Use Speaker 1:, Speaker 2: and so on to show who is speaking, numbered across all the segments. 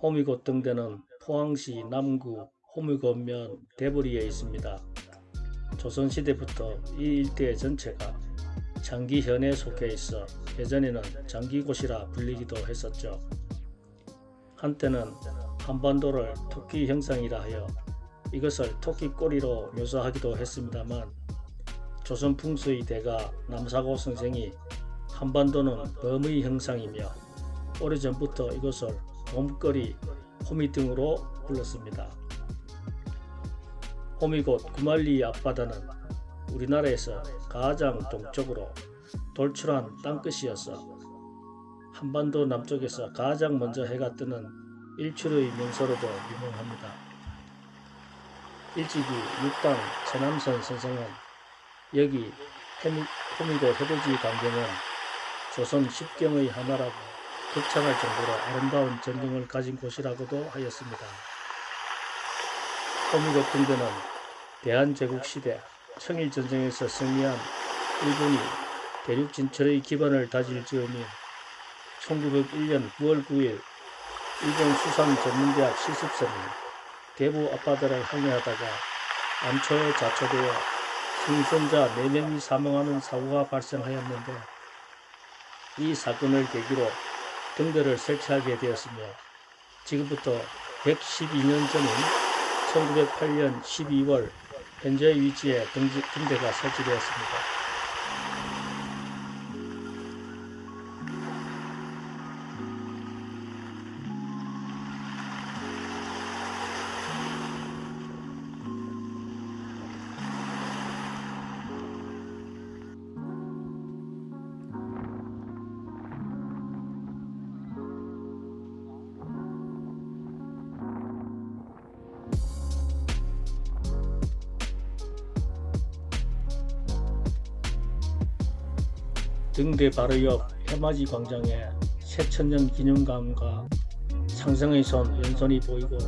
Speaker 1: 호미곶 등대는 포항시 남구 호미곶면 대보리에 있습니다. 조선시대부터 이 일대 전체가 장기현에 속해 있어 예전에는 장기곳이라 불리기도 했었죠. 한때는 한반도를 토끼 형상이라 하여 이것을 토끼꼬리로 묘사하기도 했습니다만 조선 풍수의 대가 남사고 선생이 한반도는 범의 형상이며 오래전부터 이것을 봄거리, 호미 등으로 불렀습니다. 호미곶 구말리 앞바다는 우리나라에서 가장 동쪽으로 돌출한 땅끝이어서 한반도 남쪽에서 가장 먼저 해가 뜨는 일출의 명소로도 유명합니다. 일찍이 육당 최남선 선생은 여기 호미곶 해돋이 광경은 조선 십경의 하나라고 극찬할 정도로 아름다운 전경을 가진 곳이라고도 하였습니다. 호미곶 등대는 대한제국시대 청일전쟁에서 승리한 일본이 대륙 진출의 기반을 다질 즈음인 1901년 9월 9일 일본 수산 전문대학 실습선이 대부 앞바다를 항해하다가 암초에 자초되어 승선자 4명이 사망하는 사고가 발생하였는데 이 사건을 계기로 등대를 설치하게 되었으며 지금부터 112년 전인 1908년 12월 현재 위치에 등대가 설치되었습니다. 등대 바로 옆 해맞이 광장에 새천년 기념관과 상성의 손 연선이 보이고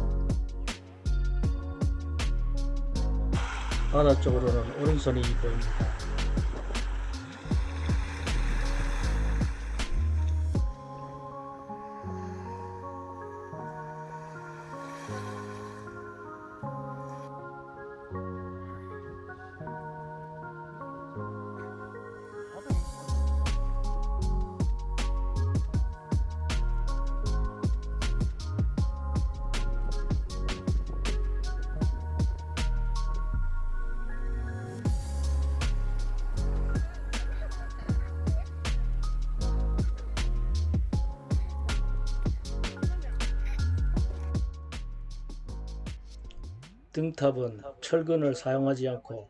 Speaker 1: 바다 쪽으로는 오른손이 보입니다. 등탑은 철근을 사용하지 않고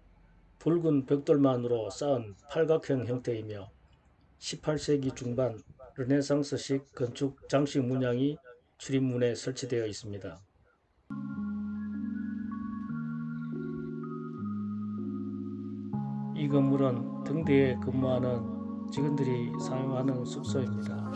Speaker 1: 붉은 벽돌만으로 쌓은 팔각형 형태이며 18세기 중반 르네상스식 건축 장식 문양이 출입문에 설치되어 있습니다. 이 건물은 등대에 근무하는 직원들이 사용하는 숙소입니다.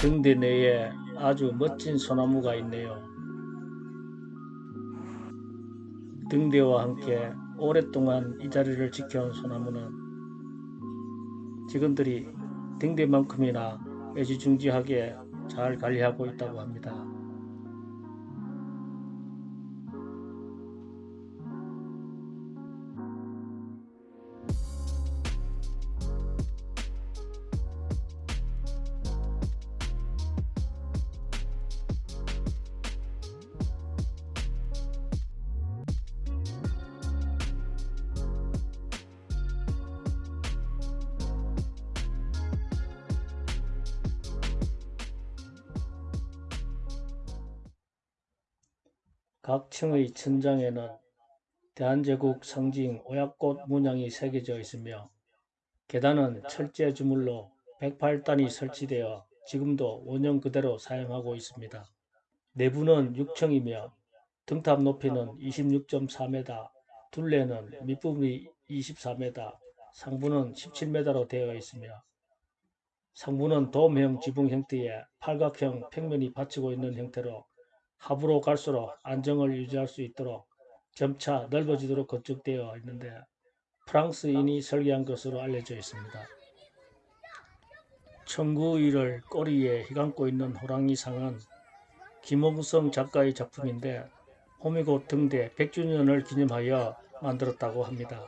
Speaker 1: 등대 내에 아주 멋진 소나무가 있네요. 등대와 함께 오랫동안 이 자리를 지켜온 소나무는 직원들이 등대만큼이나 애지중지하게 잘 관리하고 있다고 합니다. 각 층의 천장에는 대한제국 상징 오약꽃 문양이 새겨져 있으며 계단은 철제 주물로 108단이 설치되어 지금도 원형 그대로 사용하고 있습니다. 내부는 6층이며 등탑 높이는 26.4m, 둘레는 밑부분이 24m, 상부는 17m로 되어 있으며 상부는 돔형 지붕 형태의 팔각형 평면이 받치고 있는 형태로 하부로 갈수록 안정을 유지할 수 있도록 점차 넓어지도록 건축되어 있는데 프랑스인이 설계한 것으로 알려져 있습니다. 청구위를 꼬리에 휘감고 있는 호랑이상은 김홍성 작가의 작품인데 호미곶 등대 100주년을 기념하여 만들었다고 합니다.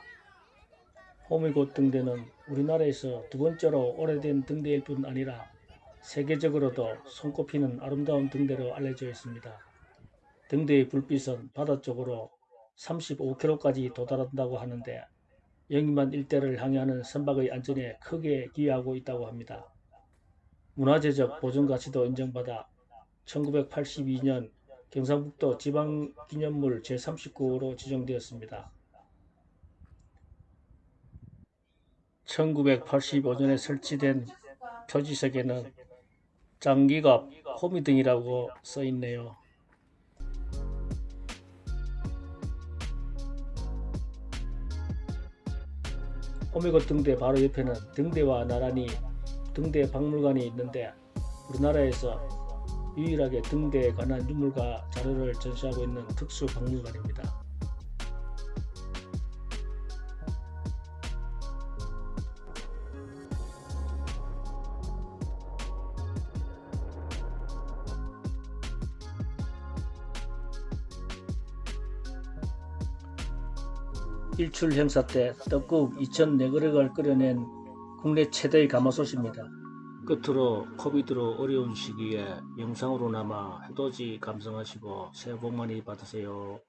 Speaker 1: 호미곶 등대는 우리나라에서 두 번째로 오래된 등대일 뿐 아니라 세계적으로도 손꼽히는 아름다운 등대로 알려져 있습니다. 등대의 불빛은 바다 쪽으로 35km까지 도달한다고 하는데 영림만 일대를 항해하는 선박의 안전에 크게 기여하고 있다고 합니다. 문화재적 보존가치도 인정받아 1982년 경상북도 지방기념물 제39호로 지정되었습니다. 1985년에 설치된 표지석에는 장기갑 호미 등이라고 써있네요. 호미곶 등대 바로 옆에는 등대와 나란히 등대 박물관이 있는데 우리나라에서 유일하게 등대에 관한 유물과 자료를 전시하고 있는 특수 박물관입니다. 일출 행사 때 떡국 2,004그릇을 끓여낸 국내 최대의 가마솥입니다. 끝으로 코비드로 어려운 시기에 영상으로나마 해돋이 감상하시고 새해 복 많이 받으세요.